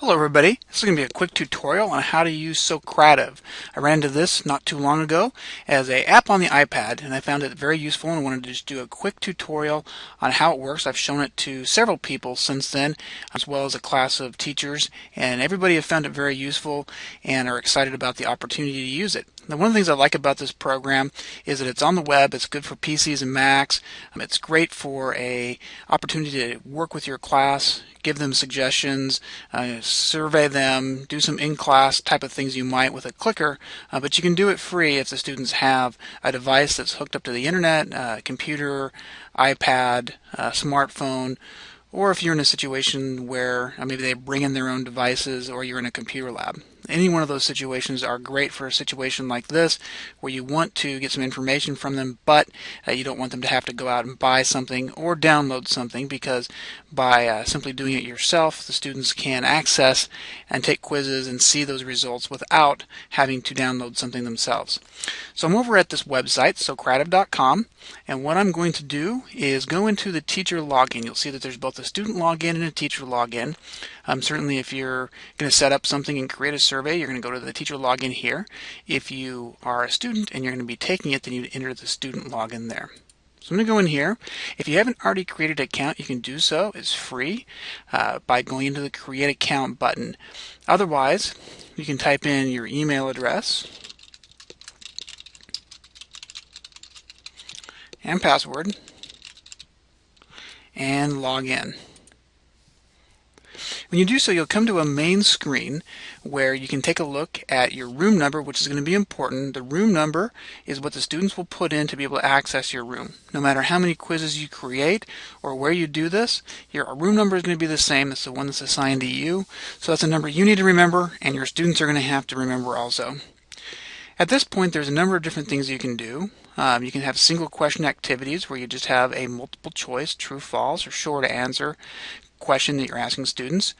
Hello everybody, this is going to be a quick tutorial on how to use Socrative. I ran into this not too long ago as a app on the iPad and I found it very useful and wanted to just do a quick tutorial on how it works. I've shown it to several people since then as well as a class of teachers and everybody have found it very useful and are excited about the opportunity to use it. Now, one of the things I like about this program is that it's on the web. It's good for PCs and Macs. Um, it's great for a opportunity to work with your class, give them suggestions, uh, survey them, do some in-class type of things you might with a clicker. Uh, but you can do it free if the students have a device that's hooked up to the internet, uh, computer, iPad, uh, smartphone, or if you're in a situation where uh, maybe they bring in their own devices or you're in a computer lab any one of those situations are great for a situation like this where you want to get some information from them but uh, you don't want them to have to go out and buy something or download something because by uh, simply doing it yourself the students can access and take quizzes and see those results without having to download something themselves. So I'm over at this website socrative.com and what I'm going to do is go into the teacher login. You'll see that there's both a student login and a teacher login. Um, certainly if you're going to set up something and create a survey, you're going to go to the teacher login here. If you are a student and you're going to be taking it, then you'd enter the student login there. So I'm going to go in here. If you haven't already created an account, you can do so. It's free uh, by going into the Create Account button. Otherwise, you can type in your email address and password and log in. When you do so, you'll come to a main screen where you can take a look at your room number, which is going to be important. The room number is what the students will put in to be able to access your room. No matter how many quizzes you create or where you do this, your room number is going to be the same. It's the one that's assigned to you. So that's a number you need to remember, and your students are going to have to remember also. At this point, there's a number of different things you can do. Um, you can have single question activities where you just have a multiple choice, true, false, or short answer question that you're asking students.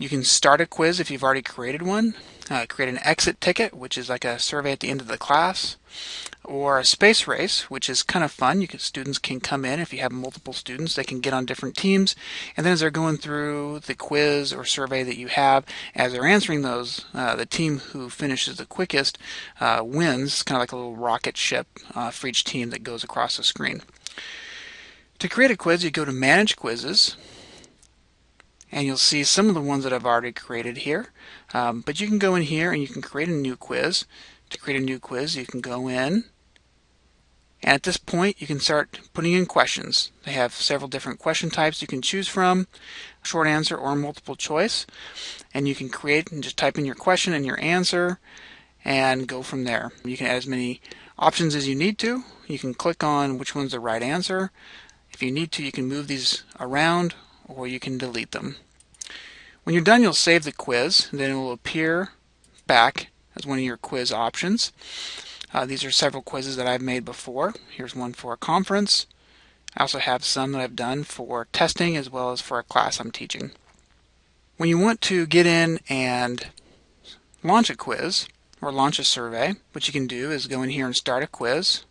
You can start a quiz if you've already created one, uh, create an exit ticket, which is like a survey at the end of the class, or a space race, which is kind of fun. You can, students can come in if you have multiple students, they can get on different teams, and then as they're going through the quiz or survey that you have, as they're answering those, uh, the team who finishes the quickest uh, wins. Kind of like a little rocket ship uh, for each team that goes across the screen. To create a quiz, you go to Manage Quizzes, and you'll see some of the ones that I've already created here. Um, but you can go in here and you can create a new quiz. To create a new quiz, you can go in and at this point you can start putting in questions. They have several different question types you can choose from, short answer or multiple choice. And you can create and just type in your question and your answer and go from there. You can add as many options as you need to. You can click on which one's the right answer. If you need to, you can move these around or you can delete them. When you're done, you'll save the quiz, then it will appear back as one of your quiz options. Uh, these are several quizzes that I've made before. Here's one for a conference. I also have some that I've done for testing as well as for a class I'm teaching. When you want to get in and launch a quiz or launch a survey, what you can do is go in here and start a quiz.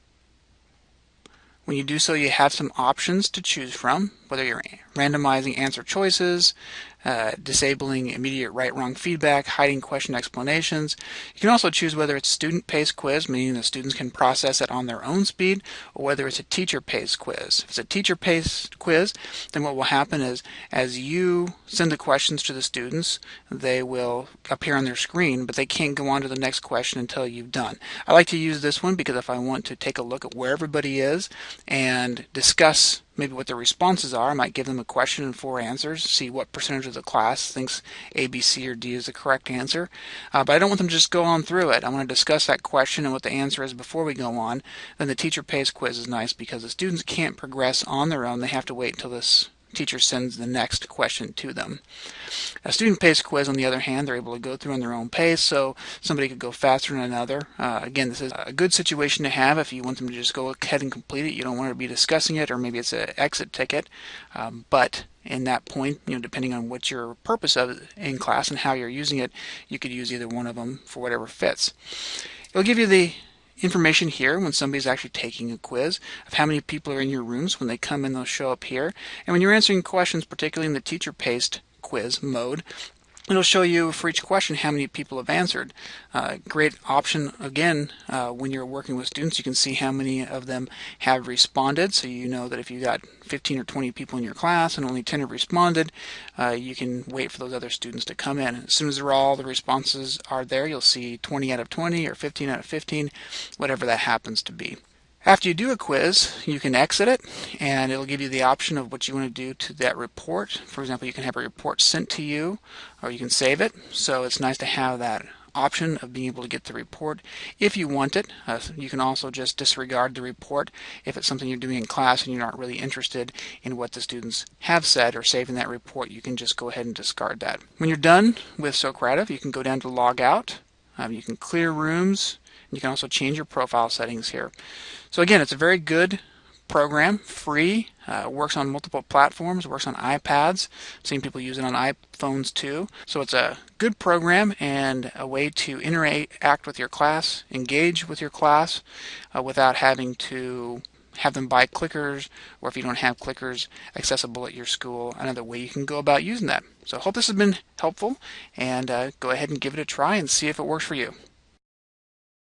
When you do so, you have some options to choose from, whether you're randomizing answer choices, uh, disabling immediate right-wrong feedback, hiding question explanations. You can also choose whether it's student-paced quiz, meaning the students can process it on their own speed, or whether it's a teacher-paced quiz. If it's a teacher-paced quiz, then what will happen is as you send the questions to the students, they will appear on their screen, but they can't go on to the next question until you've done. I like to use this one because if I want to take a look at where everybody is and discuss maybe what their responses are. I might give them a question and four answers, see what percentage of the class thinks A, B, C, or D is the correct answer. Uh, but I don't want them to just go on through it. I want to discuss that question and what the answer is before we go on. Then the teacher paced quiz is nice because the students can't progress on their own. They have to wait until this teacher sends the next question to them. A student-paced quiz, on the other hand, they're able to go through on their own pace, so somebody could go faster than another. Uh, again, this is a good situation to have if you want them to just go ahead and complete it. You don't want to be discussing it, or maybe it's an exit ticket. Um, but in that point, you know, depending on what your purpose of in class and how you're using it, you could use either one of them for whatever fits. It'll give you the information here when somebody's actually taking a quiz of how many people are in your rooms. When they come in, they'll show up here. And when you're answering questions, particularly in the teacher-paced quiz mode, It'll show you for each question how many people have answered. Uh, great option again uh, when you're working with students. You can see how many of them have responded. So you know that if you got 15 or 20 people in your class and only 10 have responded, uh, you can wait for those other students to come in. As soon as they're all the responses are there, you'll see 20 out of 20 or 15 out of 15, whatever that happens to be. After you do a quiz, you can exit it and it'll give you the option of what you want to do to that report. For example, you can have a report sent to you or you can save it. So it's nice to have that option of being able to get the report if you want it. Uh, you can also just disregard the report if it's something you're doing in class and you're not really interested in what the students have said or saving that report. You can just go ahead and discard that. When you're done with Socrative, you can go down to log out. Um, you can clear rooms you can also change your profile settings here. So again, it's a very good program, free, uh, works on multiple platforms, works on iPads. Seen people use it on iPhones too. So it's a good program and a way to interact with your class, engage with your class uh, without having to have them buy clickers or if you don't have clickers accessible at your school, another way you can go about using that. So I hope this has been helpful and uh, go ahead and give it a try and see if it works for you.